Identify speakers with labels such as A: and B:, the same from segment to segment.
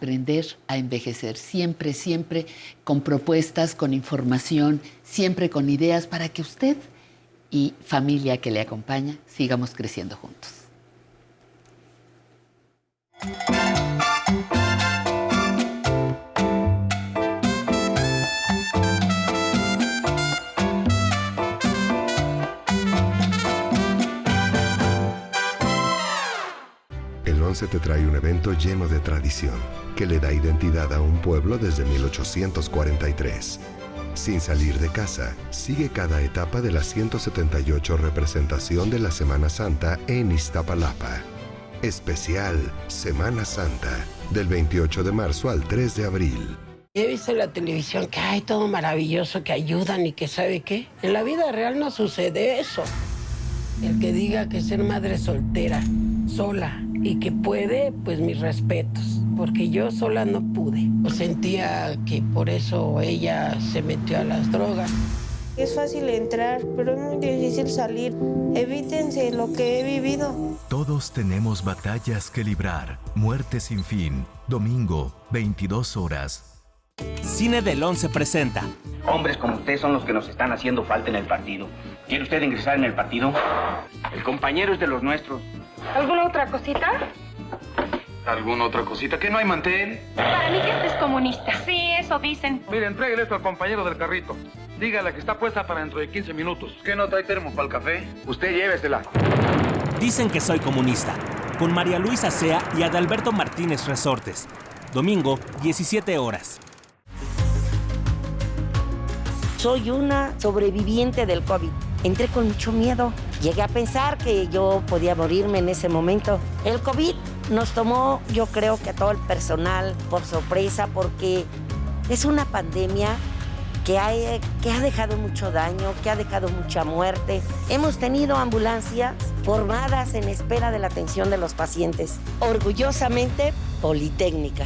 A: aprender a envejecer, siempre, siempre con propuestas, con información, siempre con ideas para que usted y familia que le acompaña sigamos creciendo juntos.
B: El 11 te trae un evento lleno de tradición que le da identidad a un pueblo desde 1843. Sin salir de casa, sigue cada etapa de la 178 representación de la Semana Santa en Iztapalapa. Especial Semana Santa, del 28 de marzo al 3 de abril.
C: He visto en la televisión que hay todo maravilloso, que ayudan y que sabe qué. En la vida real no sucede eso. El que diga que ser madre soltera, sola y que puede, pues mis respetos, porque yo sola no pude. Sentía que por eso ella se metió a las drogas.
D: Es fácil entrar, pero es muy difícil salir. Evítense lo que he vivido.
E: Todos tenemos batallas que librar. Muerte sin fin. Domingo, 22 horas.
F: Cine del 11 presenta.
G: Hombres como usted son los que nos están haciendo falta en el partido. ¿Quiere usted ingresar en el partido? El compañero es de los nuestros.
H: ¿Alguna otra cosita?
I: ¿Alguna otra cosita? ¿Que no hay mantel?
H: Para mí que este es comunista. Sí, eso dicen.
I: Mire, entréguele esto al compañero del carrito. Dígale que está puesta para dentro de 15 minutos. ¿Qué no trae termo para el café? Usted llévesela.
F: Dicen que soy comunista. Con María Luisa Sea y Adalberto Martínez Resortes. Domingo, 17 horas.
J: Soy una sobreviviente del COVID. Entré con mucho miedo. Llegué a pensar que yo podía morirme en ese momento. El COVID nos tomó, yo creo que a todo el personal por sorpresa, porque es una pandemia que ha, que ha dejado mucho daño, que ha dejado mucha muerte. Hemos tenido ambulancias formadas en espera de la atención de los pacientes. Orgullosamente, Politécnica.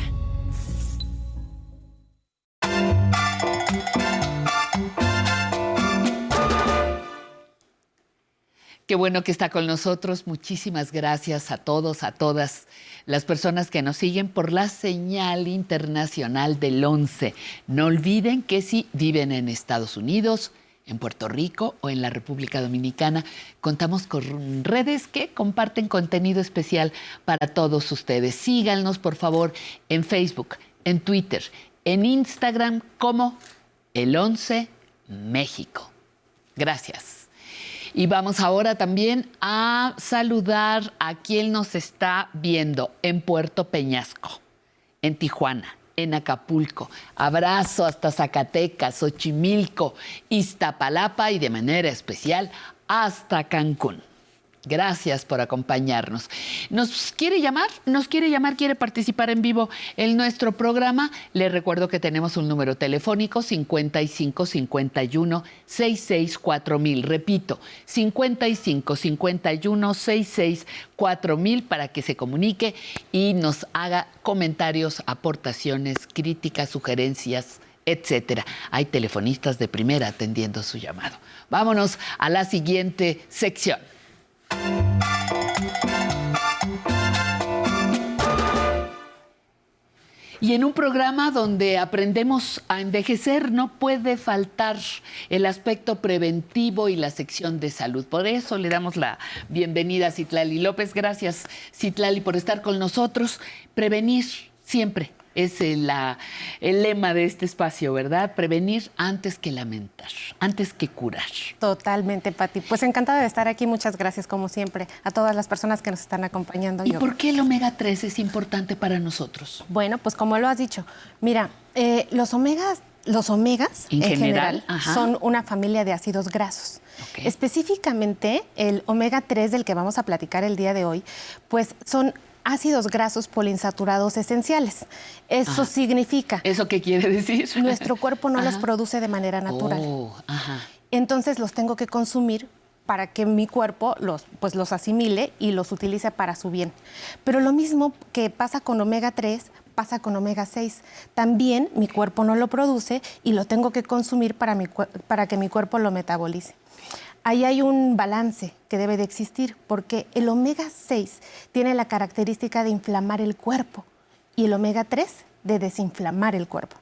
A: Qué bueno que está con nosotros. Muchísimas gracias a todos, a todas las personas que nos siguen por la señal internacional del 11. No olviden que si viven en Estados Unidos, en Puerto Rico o en la República Dominicana, contamos con redes que comparten contenido especial para todos ustedes. Síganos, por favor, en Facebook, en Twitter, en Instagram como el 11 México. Gracias. Y vamos ahora también a saludar a quien nos está viendo en Puerto Peñasco, en Tijuana, en Acapulco. Abrazo hasta Zacatecas, Xochimilco, Iztapalapa y de manera especial hasta Cancún. Gracias por acompañarnos. ¿Nos quiere llamar? ¿Nos quiere llamar? ¿Quiere participar en vivo en nuestro programa? Le recuerdo que tenemos un número telefónico 55 51 66 4000. Repito, 55 51 66 4000 para que se comunique y nos haga comentarios, aportaciones, críticas, sugerencias, etcétera. Hay telefonistas de primera atendiendo su llamado. Vámonos a la siguiente sección. Y en un programa donde aprendemos a envejecer no puede faltar el aspecto preventivo y la sección de salud. Por eso le damos la bienvenida a Citlali López. Gracias, Citlali, por estar con nosotros. Prevenir siempre es el, el, lema de este espacio, ¿verdad? Prevenir antes que lamentar, antes que curar.
K: Totalmente, Pati. Pues encantada de estar aquí. Muchas gracias, como siempre, a todas las personas que nos están acompañando.
A: ¿Y por qué el omega 3 es importante para nosotros?
K: Bueno, pues como lo has dicho, mira, eh, los omegas los omegas en, general, son una familia de ácidos grasos. Específicamente el omega 3 del que vamos a platicar el día de hoy, pues son ácidos grasos poliinsaturados esenciales. Eso significa...
A: ¿Eso qué quiere decir?
K: Nuestro cuerpo no los produce de manera natural. Oh, Entonces los tengo que consumir para que mi cuerpo los, pues los asimile y los utilice para su bien. Pero lo mismo que pasa con omega 3 pasa con omega 6. También mi cuerpo no lo produce y lo tengo que consumir para, mi, para que mi cuerpo lo metabolice ahí hay un balance que debe de existir, porque el omega 6 tiene la característica de inflamar el cuerpo y el omega 3 de desinflamar el cuerpo.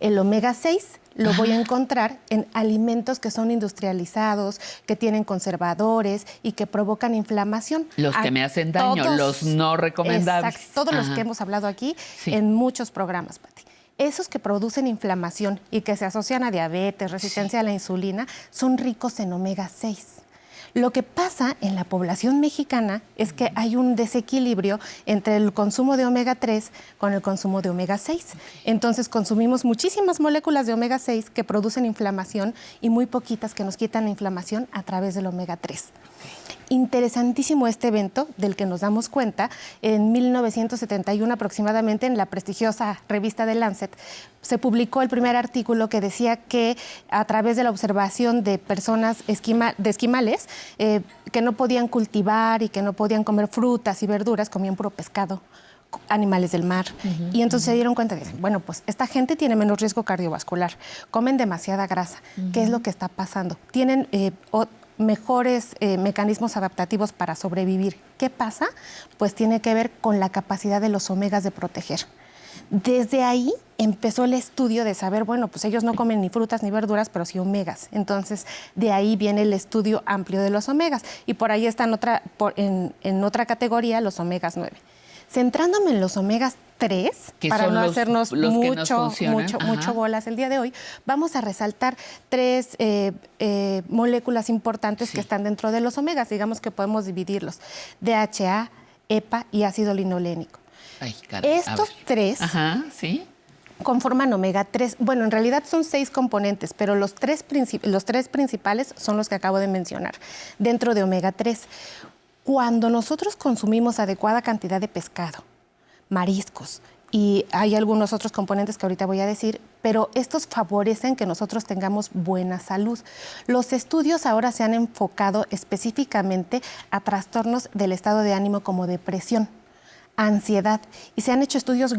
K: El omega 6 lo voy a encontrar en alimentos que son industrializados, que tienen conservadores y que provocan inflamación.
A: Los que me hacen daño, los no recomendables.
K: Exacto, todos los que hemos hablado aquí en muchos programas, Pati. Esos que producen inflamación y que se asocian a diabetes, resistencia a la insulina, son ricos en omega 6. Lo que pasa en la población mexicana es que hay un desequilibrio entre el consumo de omega 3 con el consumo de omega 6. Entonces consumimos muchísimas moléculas de omega 6 que producen inflamación y muy poquitas que nos quitan la inflamación a través del omega 3 interesantísimo este evento del que nos damos cuenta en 1971 aproximadamente en la prestigiosa revista de Lancet se publicó el primer artículo que decía que a través de la observación de personas de esquimales eh, que no podían cultivar y que no podían comer frutas y verduras, comían puro pescado animales del mar. y entonces se dieron cuenta de, bueno, pues esta gente tiene menos riesgo cardiovascular, comen demasiada grasa. ¿Qué es lo que está pasando? Tienen eh, mejores eh, mecanismos adaptativos para sobrevivir. ¿Qué pasa? Pues tiene que ver con la capacidad de los omegas de proteger. Desde ahí empezó el estudio de saber, bueno, pues ellos no comen ni frutas ni verduras, pero sí omegas. Entonces, de ahí viene el estudio amplio de los omegas. Y por ahí están otra, en, en otra categoría los omegas 9. Centrándome en los omegas 3, para no hacernos mucho, mucho, mucho bolas el día de hoy, vamos a resaltar tres eh, eh, moléculas importantes que están dentro de los omegas. Digamos que podemos dividirlos. DHA, EPA y ácido linolénico. Estos tres conforman omega 3. Bueno, en realidad son seis componentes, pero los tres, los tres principales son los que acabo de mencionar dentro de omega 3. Cuando nosotros consumimos adecuada cantidad de pescado, mariscos, y hay algunos otros componentes que ahorita voy a decir, pero estos favorecen que nosotros tengamos buena salud. Los estudios ahora se han enfocado específicamente a trastornos del estado de ánimo como depresión, ansiedad, y se han hecho estudios